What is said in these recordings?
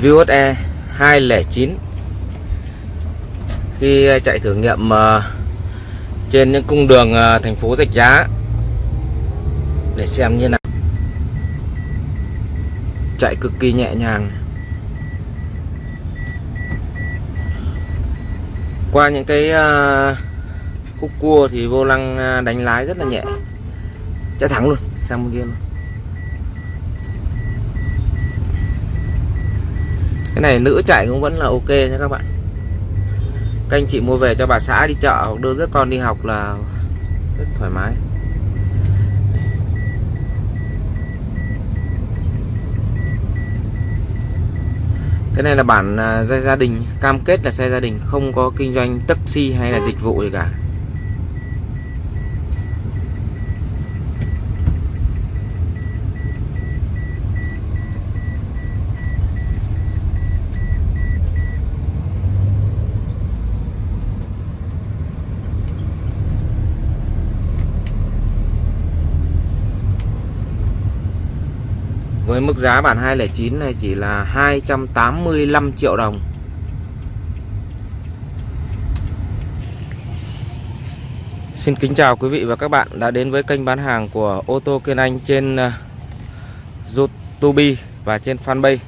Vios E 209 khi ờ, chạy thử nghiệm ờ, trên những cung đường ờ, thành phố Rạch Giá để xem như nào. Chạy cực kỳ nhẹ nhàng. Qua những cái khúc cua thì vô lăng đánh lái rất là nhẹ. Chạy thẳng luôn, sang bên kia luôn. Cái này nữ chạy cũng vẫn là ok nha các bạn. Các anh chị mua về cho bà xã đi chợ hoặc đưa rất con đi học là rất thoải mái. Cái này là bản à, xe gia đình, cam kết là xe gia đình, không có kinh doanh taxi hay là dịch vụ gì cả. Với mức giá bản 209 này chỉ là 285 triệu đồng. Xin kính chào quý vị và các bạn đã đến với kênh bán hàng của ô tô Kiên Anh trên ờ, YouTube và trên fanpage.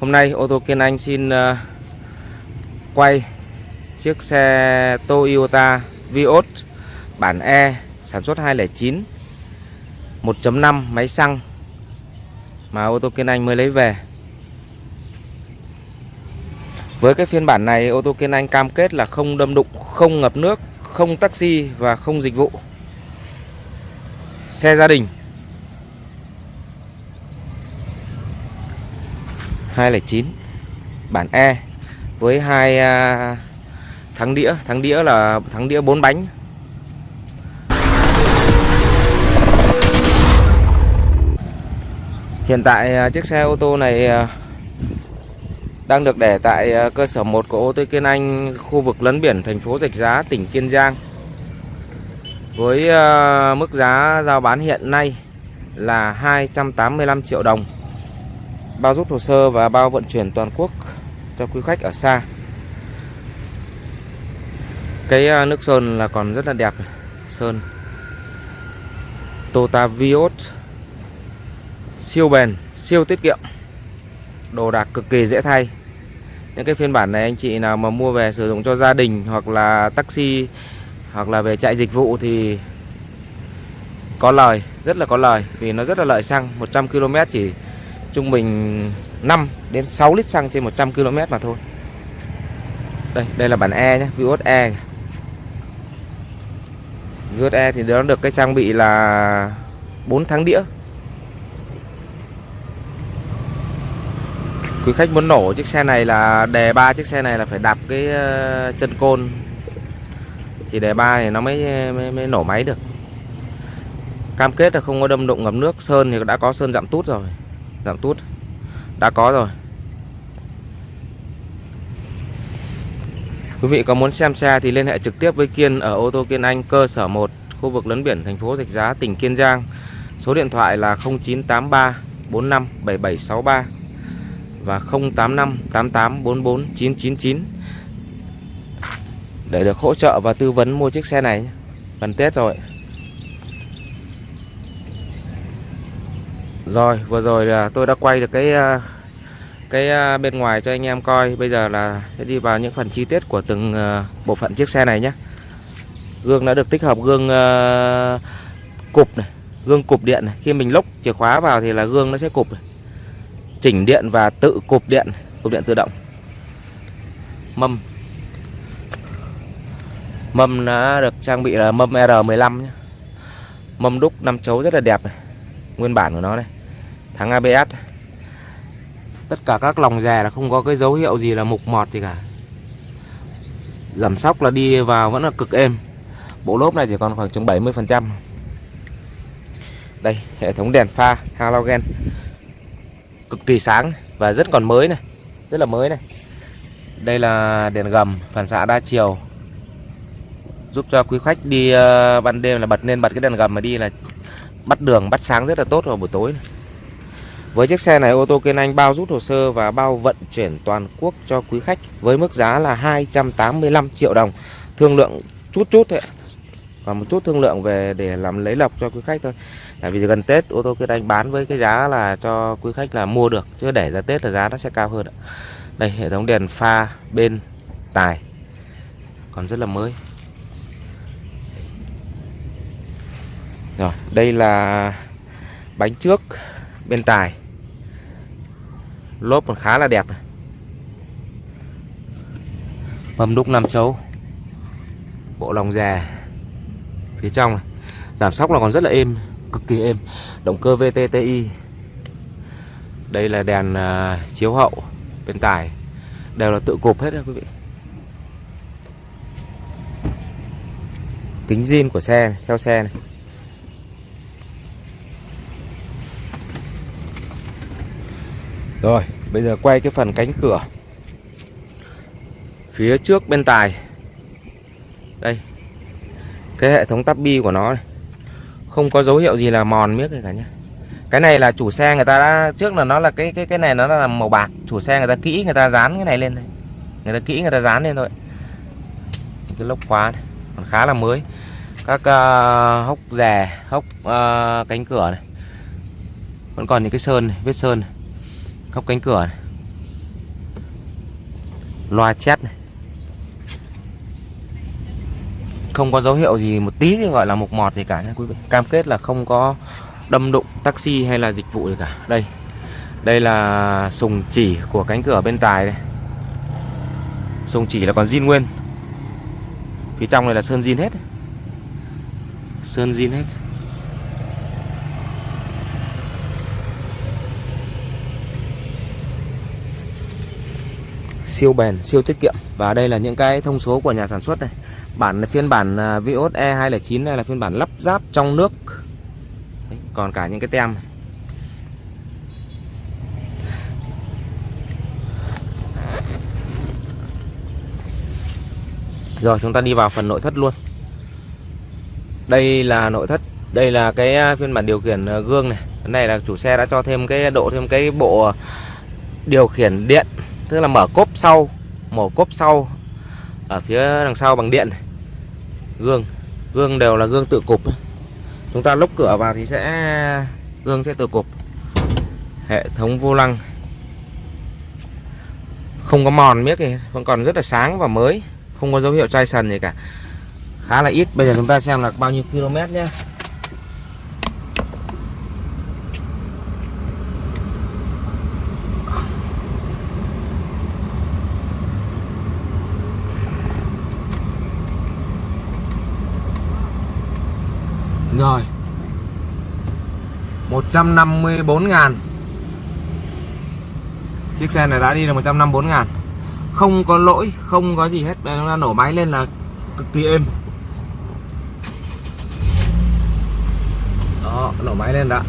Hôm nay ô tô Kiên Anh xin ờ, quay chiếc xe Toyota Vios bản E sản xuất 209 1.5 máy xăng mà ô tô Kiên Anh mới lấy về. Với cái phiên bản này ô tô Kiên Anh cam kết là không đâm đụng, không ngập nước, không taxi và không dịch vụ. Xe gia đình. 209 bản E với hai à, thắng đĩa, thắng đĩa là thắng đĩa 4 bánh Hiện tại à, chiếc xe ô tô này à, đang được để tại à, cơ sở 1 của ô tô Kiên Anh, khu vực lấn biển thành phố Rạch Giá, tỉnh Kiên Giang. Với mức giá giao bán hiện nay là 285 triệu đồng. Bao rút hồ sơ và bao vận chuyển toàn quốc cho quý khách ở xa. Cái nước sơn là còn rất là đẹp. Sơn Toyota Vios siêu bền, siêu tiết kiệm, đồ đạc cực kỳ dễ thay. Những cái phiên bản này anh chị nào mà mua về sử dụng cho gia đình hoặc là taxi hoặc là về chạy dịch vụ thì có lời, rất là có lời vì nó rất là lợi xăng 100 km chỉ trung bình 5 đến 6 lít xăng trên 100 km mà thôi. Đây đây là bản E nhé Vios E. Vios E thì nó được cái trang bị là 4 tháng đĩa. Quý khách muốn nổ chiếc xe này là đề ba chiếc xe này là phải đạp cái ờ, chân côn. Thì đề ba thì nó mới, mới mới nổ máy được. Cam kết là không có đâm đụng ngập nước. Sơn thì đã có sơn giảm tút rồi. Giảm tút. Đã có rồi. Quý vị có muốn xem xe thì liên hệ trực tiếp với Kiên ở ô tô Kiên Anh cơ sở 1 khu vực lấn biển thành phố Rạch Giá tỉnh Kiên Giang. Số điện thoại là 0983 45 7763 và 085 88 44 999 để được hỗ trợ và tư vấn mua chiếc xe này gần Tết rồi. Rồi, vừa rồi là tôi đã quay được cái ờ, cái ờ, bên ngoài cho anh em coi. Bây giờ là sẽ đi vào những phần chi tiết của từng ờ, bộ phận chiếc xe này nhé. Gương đã được tích hợp gương cụp này, gương cụp điện này. Khi mình lốc chìa khóa vào thì là gương nó sẽ cụp này chỉnh điện và tự cụp điện cụp điện tự động. Mâm. Mâm đã được trang bị là mâm R15 nhé. mâm đúc 5 chấu rất là đẹp này. nguyên bản của nó này. Thắng ABS tất cả các lòng rè là không có cái dấu hiệu gì là mục mọt gì cả. Giảm sóc là đi vào vẫn là cực êm. Bộ lốp này chỉ còn khoảng chừng 70 phần trăm. Đây, hệ thống đèn pha, halogen cực kỳ sáng và rất còn mới này rất là mới này đây là đèn gầm phản xạ đa chiều giúp cho quý khách đi uh, ban đêm là bật lên bật cái đèn gầm mà đi là bắt đường bắt sáng rất là tốt vào buổi tối này. Với chiếc xe này ô tô Kiên Anh bao rút hồ sơ và bao vận chuyển toàn quốc cho quý khách với mức giá là 285 triệu đồng. Thương lượng chút chút thôi. Và một chút thương lượng về để làm lấy lọc cho quý khách thôi. Tại vì gần Tết ô tô Kiên Anh bán với cái giá là cho quý khách là mua được chứ để ra Tết là giá nó sẽ cao hơn. Đây hệ thống đèn pha bên tài còn rất là mới. Rồi, đây là bánh trước bên tài. Lốp còn khá là đẹp này. Mâm đúc năm chấu. Bộ lòng già phía trong này. Giảm sóc là còn rất là êm cực kỳ êm. Động cơ VTTI đây là đèn uh, chiếu hậu bên tải. Đều là tự cụp hết các quý vị. Kính zin của xe này, theo xe này. Rồi, bây giờ quay cái phần cánh cửa. Phía trước bên tài. Đây. Cái hệ thống tắp bi của nó này. Không có dấu hiệu gì là mòn miếc cả nhé Cái này là chủ xe người ta đã Trước là nó là cái cái cái này nó là màu bạc. Chủ xe người ta kỹ người ta dán cái này lên đây. Người ta kỹ người ta dán lên thôi. Cái lốc khóa này Còn khá là mới. Các uh, hốc rè Hốc uh, cánh cửa này. Vẫn còn những cái sơn này, vết sơn này. Hốc cánh cửa này. loa chét này. Không có dấu hiệu gì một tí thì gọi là mục mọt gì cả nha quý vị. Cam kết là không có đâm đụng taxi hay là dịch vụ gì cả. Đây đây là sùng chỉ của cánh cửa bên tài đây. Sùng chỉ là còn zin nguyên. Phía trong này là sơn zin hết. Sơn zin hết. Siêu bền, siêu tiết kiệm. Và đây là những cái thông số của nhà sản xuất này bản phiên bản à, Vios E209 này là phiên bản lắp ráp trong nước. Đấy, còn cả những cái tem. Rồi chúng ta đi vào phần nội thất luôn. Đây là nội thất Đây là cái à, phiên bản điều khiển à, gương này. Cái này là chủ xe đã cho thêm cái độ thêm cái bộ điều khiển điện tức là mở cốp sau mở cốp sau ở phía đằng sau bằng điện gương. Gương đều là gương tự cụp chúng ta lốc cửa vào thì sẽ, gương sẽ tự cụp hệ thống vô lăng. Không có mòn miếc gì vẫn còn rất là sáng và mới. Không có dấu hiệu chai sần gì cả. Khá là ít. Bây giờ chúng ta xem là bao nhiêu km nhé. Rồi. 154 ngàn. Chiếc xe này đã đi được 154 ngàn. Không có lỗi, không có gì hết. Đây nó chúng ta nổ máy lên là cực kỳ êm. Đó, nổ máy lên đã.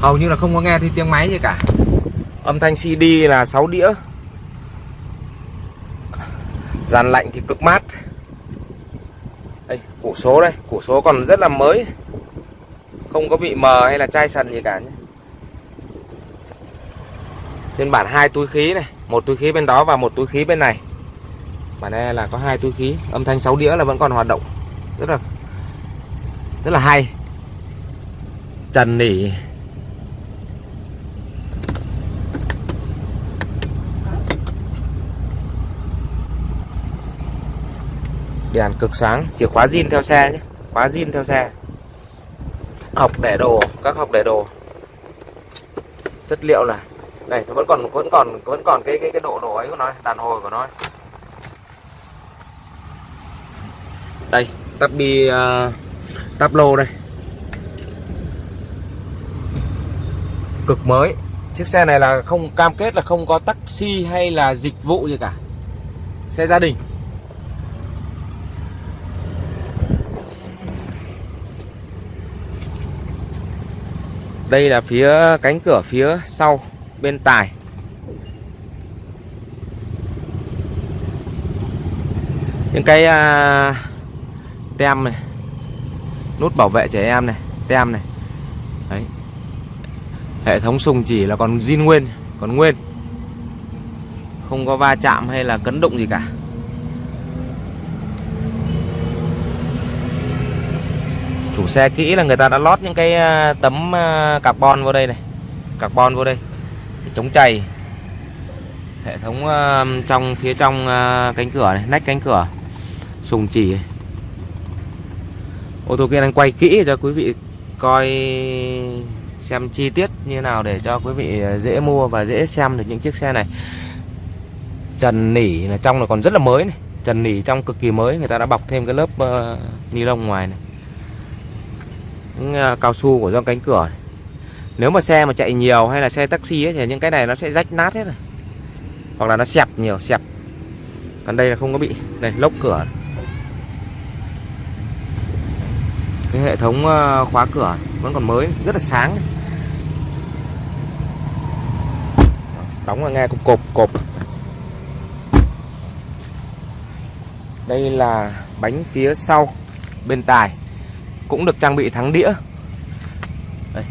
Hầu như là không có nghe thấy tiếng máy gì cả. Âm thanh CD là 6 đĩa. Dàn lạnh thì cực mát đây củ số đây củ số còn rất là mới. Không có bị mờ hay là chai sần gì cả nhé. Phiên bản hai túi khí này, một túi khí bên đó và một túi khí bên này. Bản này là có hai túi khí, âm thanh 6 đĩa là vẫn còn hoạt động. Rất là rất là hay. Trần nỉ. Đèn cực sáng. Chìa khóa zin theo xe nhé. Khóa zin theo xe. Học để đồ. Các học để đồ. Chất liệu là này nó vẫn còn vẫn còn vẫn còn cái cái cái độ độ ấy của nó đàn hồi của nó đây tắp bi uh, tắp lô đây. Cực mới. Chiếc xe này là không cam kết là không có taxi hay là dịch vụ gì cả. Xe gia đình. Đây là phía cánh cửa phía sau bên tài. Những cái uh, tem này Nút bảo vệ trẻ em này Tem này. Đấy. Hệ thống sùng chỉ là còn zin nguyên còn nguyên. Không có va chạm hay là cấn đụng gì cả. Chủ xe kỹ là người ta đã lót những cái à, tấm à, carbon vào đây này. Carbon vô đây. Để chống chày. Hệ thống à, trong phía trong cánh cửa này nách cánh cửa. Sùng chỉ. Ô tô kia đang quay kỹ cho quý vị coi xem chi tiết như nào để cho quý vị dễ mua và dễ xem được những chiếc xe này. Trần nỉ là trong là còn rất là mới này. Trần nỉ trong cực kỳ mới. Người ta đã bọc thêm cái lớp uh, ni lông ngoài này những à, cao su của do cánh cửa này. nếu mà xe mà chạy nhiều hay là xe taxi ấy, thì những cái này nó sẽ rách nát hết rồi. Hoặc là nó xẹp nhiều xẹp. Còn đây là không có bị. Đây lốc cửa cái hệ thống à, khóa cửa vẫn còn mới rất là sáng. Đóng là nghe cục cộp cộp đây là bánh phía sau bên tài cũng được trang bị thắng đĩa. Đây.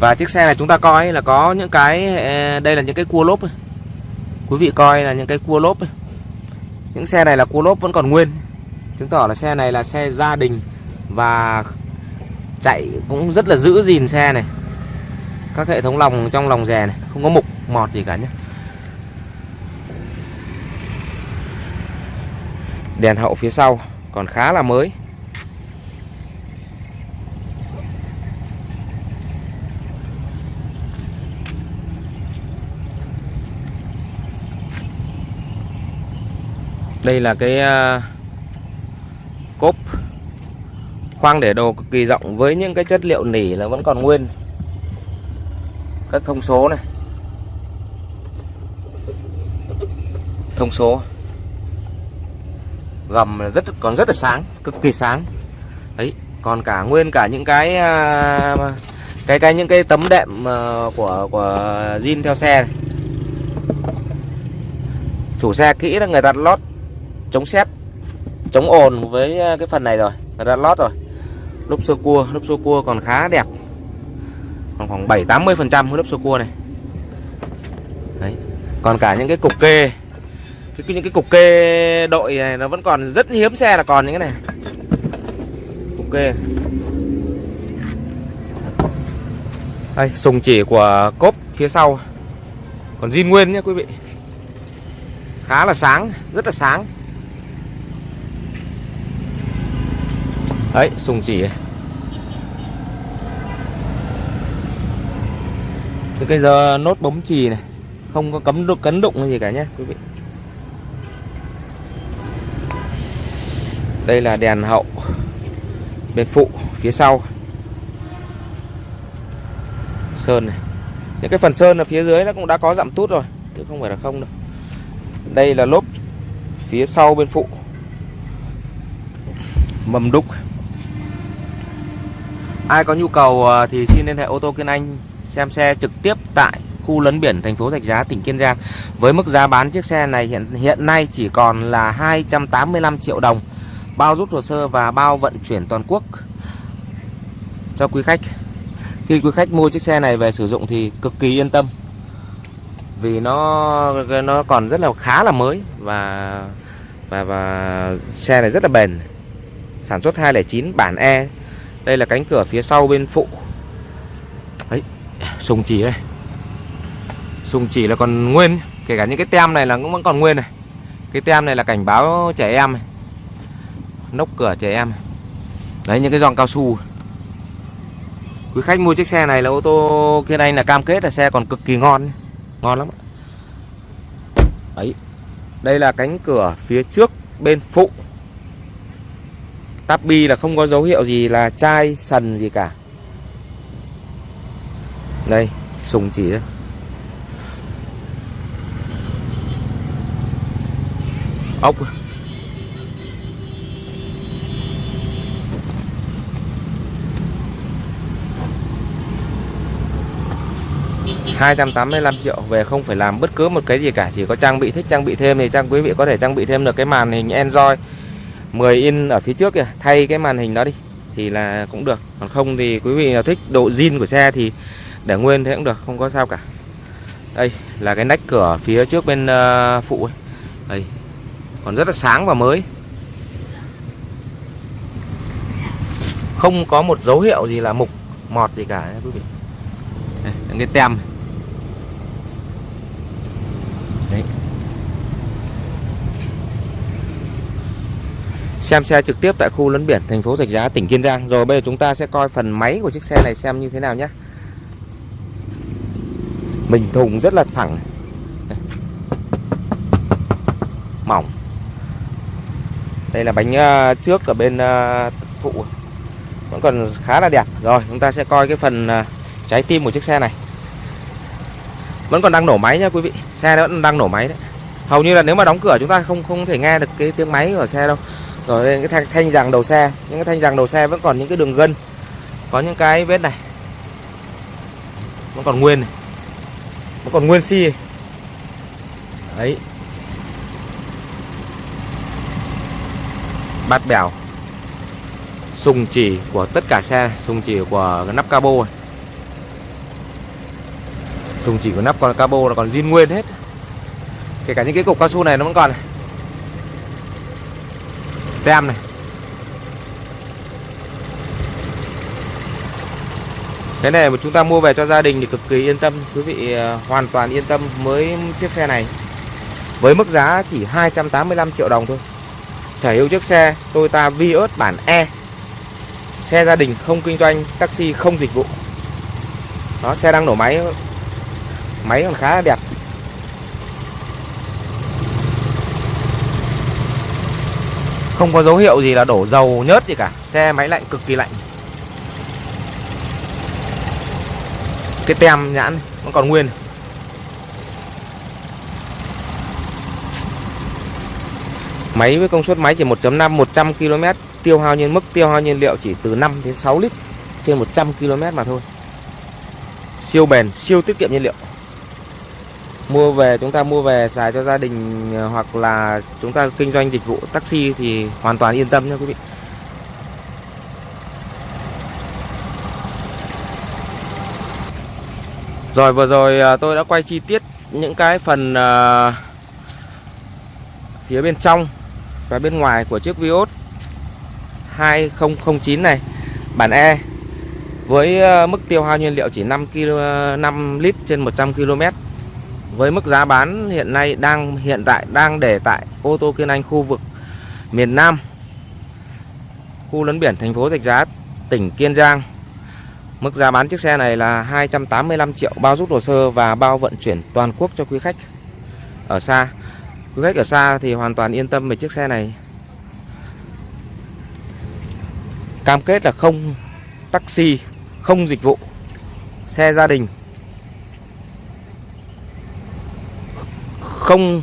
và chiếc xe này chúng ta coi là có những cái ờ, đây là những cái cua lốp quý vị coi là những cái cua lốp những xe này là cua lốp vẫn còn nguyên. Chứng tỏ là xe này là xe gia đình và chạy cũng rất là giữ gìn xe này. Các hệ thống lòng, trong lòng rè này, không có mục, mọt gì cả nhé. Đèn hậu phía sau còn khá là mới. Đây là cái à, cốp khoang để đồ cực kỳ rộng với những cái chất liệu nỉ là vẫn còn nguyên. Các thông số này. Thông số. Gầm là rất, còn rất là sáng, cực kỳ sáng. Đấy, còn cả nguyên cả những cái à, cái cái những cái tấm đệm à, của của zin theo xe này. chủ xe kỹ là người ta lót chống sét chống ồn với ờ, cái phần này rồi người đã lót rồi. Lốp sơ cua lốp sơ cua còn khá đẹp. Còn khoảng 7 80 phần trăm lốp sơ cua này. Đấy còn cả những cái cục kê. Cái, những cái cục kê đội này nó vẫn còn rất hiếm xe là còn những cái này. Cục kê. Đây sùng chỉ của cốp phía sau. Còn zin nguyên nhé quý vị. Khá là sáng rất là sáng. Đấy sùng chỉ Từ cái giờ nốt bấm chì này, không có cấm đụng, cấn đụng gì cả nhé quý vị. Đây là đèn hậu, bên phụ, phía sau. Sơn này. Những cái phần sơn ở phía dưới nó cũng đã có dặm tút rồi, chứ không phải là không đâu. Đây là lốp phía sau bên phụ. Mầm đúc ai có nhu cầu ờ, thì xin liên hệ ô tô Kiên Anh, xem xe trực tiếp tại khu lấn biển thành phố Rạch Giá, tỉnh Kiên Giang. Với mức giá bán chiếc xe này hiện hiện nay chỉ còn là 285 triệu đồng, bao rút hồ sơ và bao vận chuyển toàn quốc. Cho quý khách, khi quý khách mua chiếc xe này về sử dụng thì cực kỳ yên tâm, vì nó nó còn rất là, khá là mới và và và xe này rất là bền. Sản xuất 209 bản E đây là cánh cửa phía sau bên phụ. Đấy sùng chỉ đây. Sùng chỉ là còn nguyên, kể cả những cái tem này là cũng vẫn còn nguyên này. Cái tem này là cảnh báo trẻ em này. Nóc cửa trẻ em đấy, những cái giòn cao su. Quý khách mua chiếc xe này là ô tô kia đây là cam kết là xe còn cực kỳ ngon ngon lắm đấy đây là cánh cửa phía trước bên phụ. Tapi bi là không có dấu hiệu gì là chai, sần gì cả. Đây, sùng chỉ đây. Ốc. 285 triệu, về không phải làm bất cứ một cái gì cả, chỉ có trang bị thích, trang bị thêm thì trang quý vị có thể trang bị thêm được cái màn hình Android. 10 in ở phía trước kìa thay cái màn hình đó đi thì là cũng được còn không thì quý vị nào thích độ zin của xe thì để nguyên thế cũng được không có sao cả đây là cái nách cửa phía trước bên uh, phụ ấy. đây còn rất là sáng và mới không có một dấu hiệu gì là mục mọt gì cả quý vị đây, cái tem này. Xem xe trực tiếp tại khu lấn biển, thành phố Rạch Giá, tỉnh Kiên Giang. Rồi bây giờ chúng ta sẽ coi phần máy của chiếc xe này xem như thế nào nhé. Mình thùng rất là thẳng mỏng. Đây là bánh ờ, trước ở bên ờ, phụ. Vẫn còn khá là đẹp. Rồi, chúng ta sẽ coi cái phần ờ, trái tim của chiếc xe này. Vẫn còn đang nổ máy nha quý vị. Xe nó vẫn đang nổ máy đấy. Hầu như là nếu mà đóng cửa chúng ta không không thể nghe được cái tiếng máy của xe đâu rồi lên cái thanh, thanh rằng đầu xe. Những cái thanh rằng đầu xe vẫn còn những cái đường gân. Có những cái vết này. Vẫn còn nguyên này. Vẫn còn nguyên xi si. đấy. Bát bèo. Sùng chỉ của tất cả xe. Sùng chỉ của cái nắp cabo này. sùng chỉ của nắp còn cabo là còn zin nguyên hết. Kể cả những cái cục cao su này nó vẫn còn này tem này. Cái này mà chúng ta mua về cho gia đình thì cực kỳ yên tâm, quý vị à, hoàn toàn yên tâm với chiếc xe này. Với mức giá chỉ 285 triệu đồng thôi. Sở hữu chiếc xe Toyota Vios bản E. Xe gia đình không kinh doanh, taxi không dịch vụ. Nó xe đang nổ máy máy còn khá là đẹp. Không có dấu hiệu gì là đổ dầu nhớt gì cả. Xe máy lạnh cực kỳ lạnh. Cái tem nhãn nó còn nguyên. Máy với công suất máy chỉ 1.5 100 km Tiêu hao nhiên mức tiêu hao nhiên liệu chỉ từ 5 đến 6 lít Trên 100 km mà thôi. Siêu bền, siêu tiết kiệm nhiên liệu mua về chúng ta mua về xài cho gia đình ờ, hoặc là chúng ta kinh doanh dịch vụ taxi thì hoàn toàn yên tâm nha quý vị. Rồi vừa rồi ờ, tôi đã quay chi tiết những cái phần uh, phía bên trong và bên ngoài của chiếc Vios 2009 này. Bản E với mức tiêu hao nhiên liệu chỉ 5 kg 5 lít trên 100 km với mức giá bán hiện nay đang, hiện tại đang để tại ô tô Kiên Anh khu vực miền Nam, khu lấn biển thành phố Rạch Giá, tỉnh Kiên Giang. Mức giá bán chiếc xe này là 285 triệu bao rút hồ sơ và bao vận chuyển toàn quốc cho quý khách ở xa. Quý khách ở xa thì hoàn toàn yên tâm về chiếc xe này. Cam kết là không taxi, không dịch vụ, xe gia đình. Không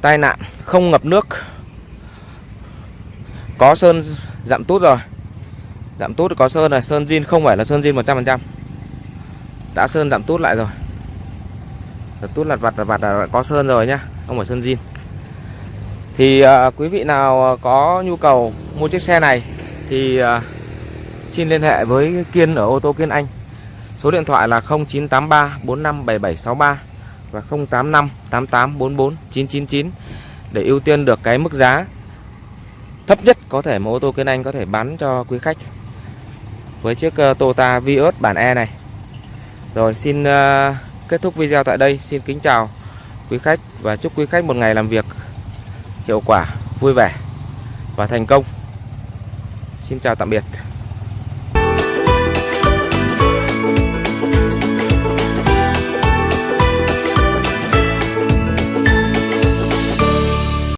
tai nạn không ngập nước. Có sơn giảm tút rồi. Giảm tút có sơn rồi, sơn zin không phải là sơn zin 100% đã sơn giảm tút lại rồi. Giảm tút lặt vặt lặt vặt là có sơn rồi nhá không phải sơn zin. Thì à, quý vị nào à, có nhu cầu mua chiếc xe này thì à, xin liên hệ với Kiên ở ô tô Kiên Anh. Số điện thoại là 0983 457763 và 085 8844 999 để ưu tiên được cái mức giá thấp nhất có thể mà ô tô Kiên Anh có thể bán cho quý khách với chiếc ờ, Toyota Vios bản E này. Rồi xin ờ, kết thúc video tại đây. Xin kính chào quý khách và chúc quý khách một ngày làm việc hiệu quả, vui vẻ và thành công. Xin chào tạm biệt.